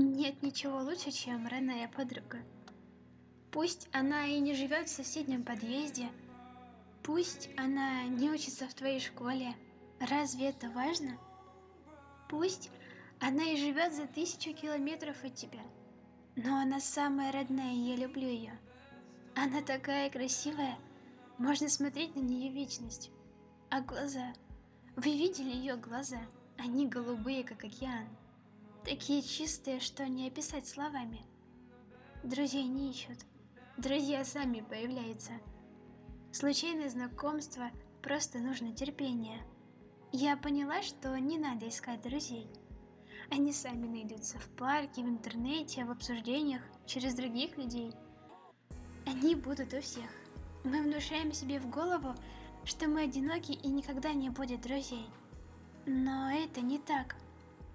Нет ничего лучше, чем родная подруга. Пусть она и не живет в соседнем подъезде, пусть она не учится в твоей школе, разве это важно? Пусть она и живет за тысячу километров от тебя, но она самая родная, и я люблю ее. Она такая красивая, можно смотреть на нее вечность. А глаза? Вы видели ее глаза? Они голубые, как океан. Такие чистые, что не описать словами. Друзей не ищут. Друзья сами появляются. Случайные знакомства, просто нужно терпение. Я поняла, что не надо искать друзей. Они сами найдутся в парке, в интернете, в обсуждениях, через других людей. Они будут у всех. Мы внушаем себе в голову, что мы одиноки и никогда не будет друзей. Но это не так.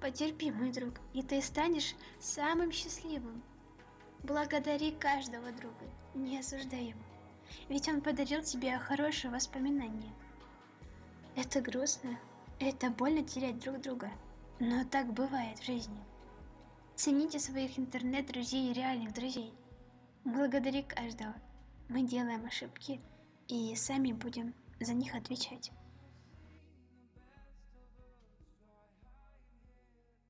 Потерпи, мой друг, и ты станешь самым счастливым. Благодари каждого друга, не осуждай его. Ведь он подарил тебе хорошие воспоминания. Это грустно, это больно терять друг друга, но так бывает в жизни. Цените своих интернет-друзей и реальных друзей. Благодари каждого. Мы делаем ошибки и сами будем за них отвечать.